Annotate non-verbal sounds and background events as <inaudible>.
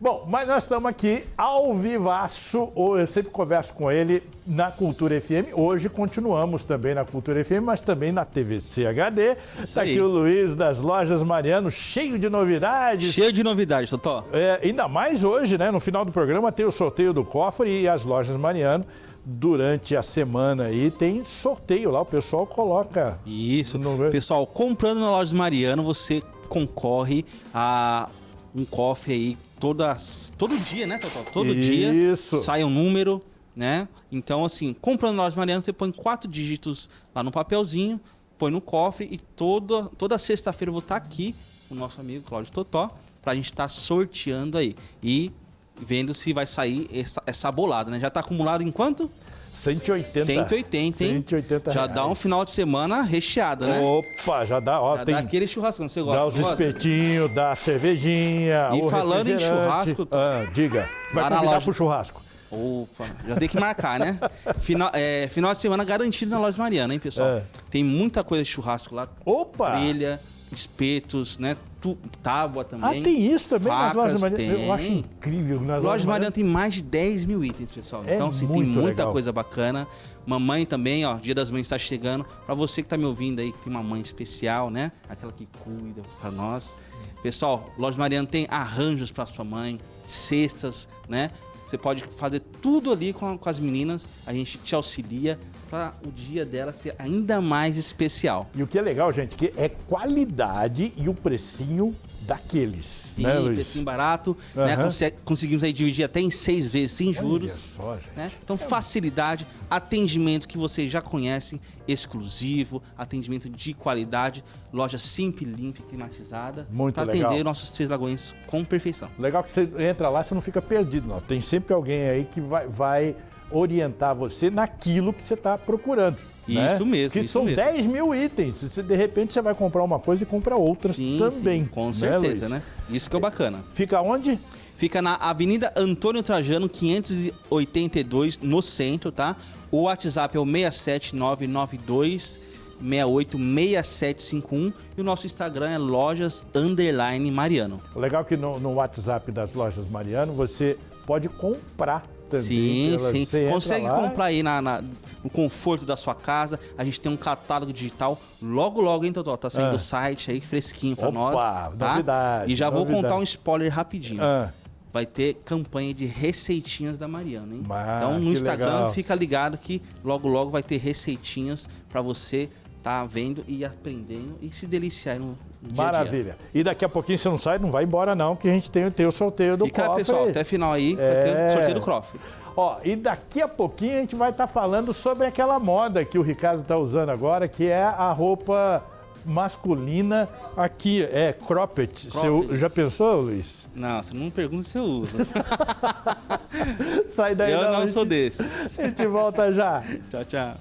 Bom, mas nós estamos aqui ao vivaço. Eu sempre converso com ele na Cultura FM. Hoje continuamos também na Cultura FM, mas também na TVC HD. Está aqui o Luiz das Lojas Mariano, cheio de novidades. Cheio de novidades, Totó. É, ainda mais hoje, né? No final do programa tem o sorteio do cofre e as Lojas Mariano durante a semana aí tem sorteio lá, o pessoal coloca. Isso. No... Pessoal, comprando na loja Mariano, você concorre a um cofre aí todas, todo dia, né, Totó? Todo Isso. dia sai um número, né? Então, assim, comprando na loja Mariano, você põe quatro dígitos lá no papelzinho, põe no cofre e toda, toda sexta-feira eu vou estar aqui com o nosso amigo Cláudio Totó para a gente estar tá sorteando aí. E vendo se vai sair essa, essa bolada, né? Já está acumulado em quanto? 180. 180, hein? 180 Já dá um final de semana recheado, né? Opa, já dá, ó, já tem... dá aquele churrasco, não você gosta? Dá os espetinhos, dá a cervejinha, E falando em churrasco... Ah, diga, vai convidar loja... pro churrasco. Opa, já tem que marcar, né? <laughs> Final, é, final de semana garantido na loja Mariana, hein, pessoal? É. Tem muita coisa de churrasco lá. Opa! Trilha, espetos, né? Tu, tábua também. Ah, tem isso também facas, nas lojas Mariana. Eu acho incrível. Nas lojas Mariana tem mais de 10 mil itens, pessoal. É então, assim, tem muita legal. coisa bacana. Mamãe também, ó, Dia das Mães está chegando. Para você que tá me ouvindo aí, que tem uma mãe especial, né? Aquela que cuida para nós. Pessoal, Loja Mariana tem arranjos para sua mãe, cestas, né? Você pode fazer tudo ali com, com as meninas, a gente te auxilia para o dia dela ser ainda mais especial. E o que é legal, gente, que é qualidade e o precinho daqueles. Sim, né, precinho barato, Uhum. né? Conse- Conseguimos aí dividir até em seis vezes sem juros. Olha só, gente. né? Então, facilidade, atendimento que vocês já conhecem, exclusivo, atendimento de qualidade, loja simples, limpa e climatizada. Muito Para legal. atender nossos três lagoinhos com perfeição. Legal que você entra lá, você não fica perdido, não. Tem sempre alguém aí que vai, vai orientar você naquilo que você está procurando. né? Isso mesmo, Que isso são mesmo. 10 mil itens. Você, de repente você vai comprar uma coisa e compra outras Sim, também. sim, com né, certeza, Luiz? né? Isso que é bacana. Fica onde? Fica na Avenida Antônio Trajano, 582, no centro, tá? O WhatsApp é o 67992 686751 e o nosso Instagram é lojas underline Mariano. Legal que no, no WhatsApp das lojas Mariano você pode comprar também. Sim, sim. você Consegue comprar aí na, na- no conforto da sua casa. A gente tem um catálogo digital. Logo, logo, hein, Totó? Tá saindo Ah. o site aí fresquinho pra Opa, nós. Tá? novidade, E já vou novidade. contar um spoiler rapidinho. Ah, Vai ter campanha de receitinhas da Mariana, hein? Ah, então no Instagram legal. fica ligado que logo logo vai ter receitinhas pra você tá vendo e aprendendo e se deliciar no dia maravilha. E daqui a pouquinho você não sai, não vai embora não, que a gente tem, tem o sorteio do Fica, cofre. pessoal, até final aí, vai É. ter o sorteio do Croft. Ó, e daqui a pouquinho a gente vai estar falando sobre aquela moda que o Ricardo está usando agora, que é a roupa masculina aqui, é cropped. Você Cropped. já pensou, Luiz? Não, você não pergunta se eu uso. <laughs> Sai daí eu não, não gente- sou desses. A gente volta já. <laughs> Tchau, tchau.